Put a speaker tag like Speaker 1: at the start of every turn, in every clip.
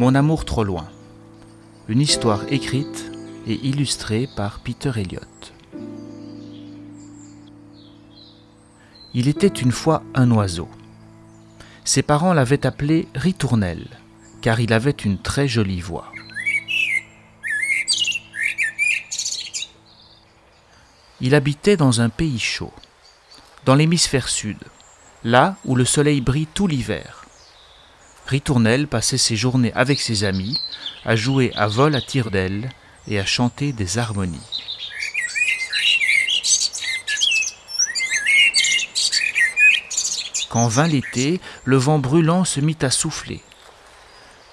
Speaker 1: Mon amour trop loin. Une histoire écrite et illustrée par Peter Elliott. Il était une fois un oiseau. Ses parents l'avaient appelé Ritournelle, car il avait une très jolie voix. Il habitait dans un pays chaud, dans l'hémisphère sud, là où le soleil brille tout l'hiver. Ritournelle passait ses journées avec ses amis à jouer à vol à tire-d'aile et à chanter des harmonies. Quand vint l'été, le vent brûlant se mit à souffler.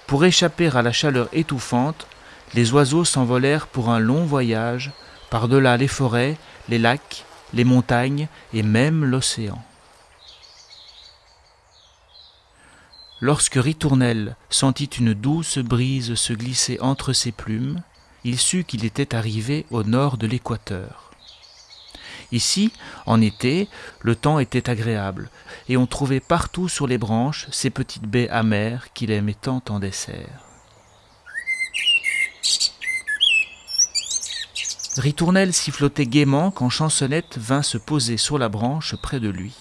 Speaker 1: Pour échapper à la chaleur étouffante, les oiseaux s'envolèrent pour un long voyage par-delà les forêts, les lacs, les montagnes et même l'océan. Lorsque Ritournelle sentit une douce brise se glisser entre ses plumes, il sut qu'il était arrivé au nord de l'équateur. Ici, en été, le temps était agréable, et on trouvait partout sur les branches ces petites baies amères qu'il aimait tant en dessert. Ritournelle sifflotait gaiement quand Chansonnette vint se poser sur la branche près de lui.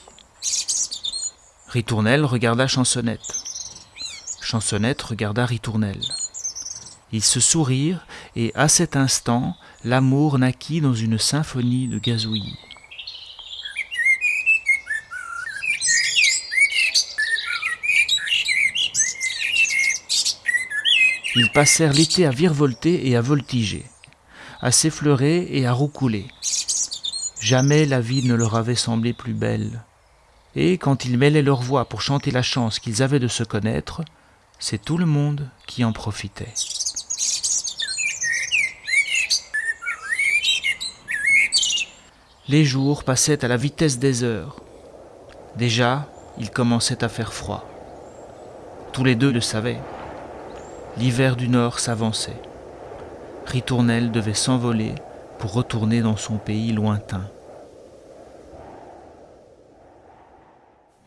Speaker 1: Ritournelle regarda Chansonnette. Chansonnette regarda Ritournelle. Ils se sourirent et à cet instant, l'amour naquit dans une symphonie de gazouillis. Ils passèrent l'été à virevolter et à voltiger à s'effleurer et à roucouler. Jamais la vie ne leur avait semblé plus belle. Et quand ils mêlaient leurs voix pour chanter la chance qu'ils avaient de se connaître, c'est tout le monde qui en profitait. Les jours passaient à la vitesse des heures. Déjà, il commençait à faire froid. Tous les deux le savaient. L'hiver du Nord s'avançait. Ritournelle devait s'envoler pour retourner dans son pays lointain.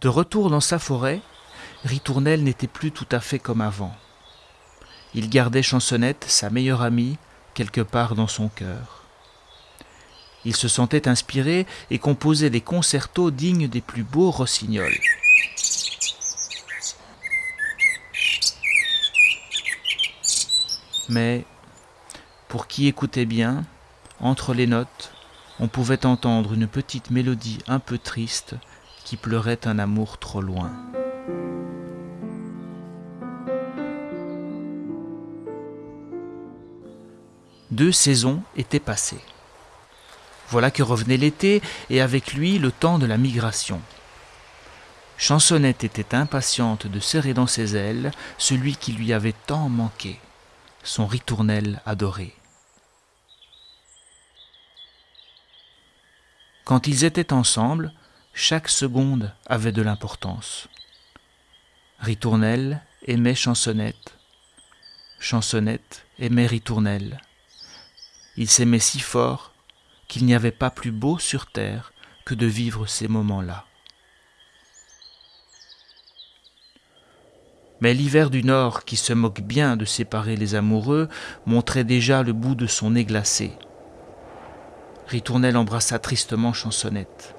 Speaker 1: De retour dans sa forêt, Ritournelle n'était plus tout à fait comme avant. Il gardait Chansonnette, sa meilleure amie, quelque part dans son cœur. Il se sentait inspiré et composait des concertos dignes des plus beaux rossignols. Mais pour qui écoutait bien, entre les notes, on pouvait entendre une petite mélodie un peu triste qui pleurait un amour trop loin. Deux saisons étaient passées. Voilà que revenait l'été et avec lui le temps de la migration. Chansonnette était impatiente de serrer dans ses ailes celui qui lui avait tant manqué, son ritournelle adoré. Quand ils étaient ensemble, chaque seconde avait de l'importance. Ritournelle aimait Chansonnette. Chansonnette aimait Ritournelle. Ils s'aimaient si fort qu'il n'y avait pas plus beau sur terre que de vivre ces moments-là. Mais l'hiver du Nord, qui se moque bien de séparer les amoureux, montrait déjà le bout de son nez glacé. Ritournelle embrassa tristement Chansonnette.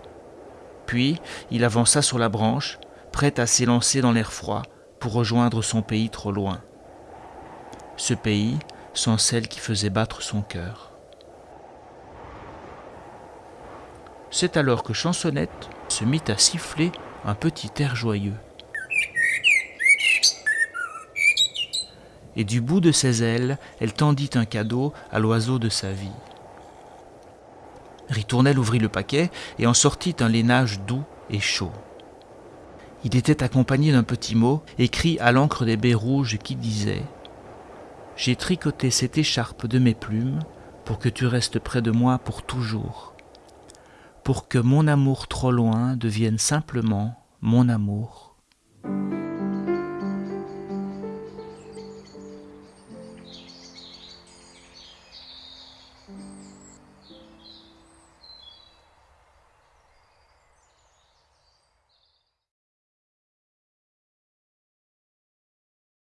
Speaker 1: Puis il avança sur la branche, prêt à s'élancer dans l'air froid pour rejoindre son pays trop loin. Ce pays sans celle qui faisait battre son cœur. C'est alors que Chansonnette se mit à siffler un petit air joyeux. Et du bout de ses ailes, elle tendit un cadeau à l'oiseau de sa vie. Ritournelle ouvrit le paquet et en sortit un lainage doux et chaud. Il était accompagné d'un petit mot écrit à l'encre des baies rouges qui disait J'ai tricoté cette écharpe de mes plumes pour que tu restes près de moi pour toujours, pour que mon amour trop loin devienne simplement mon amour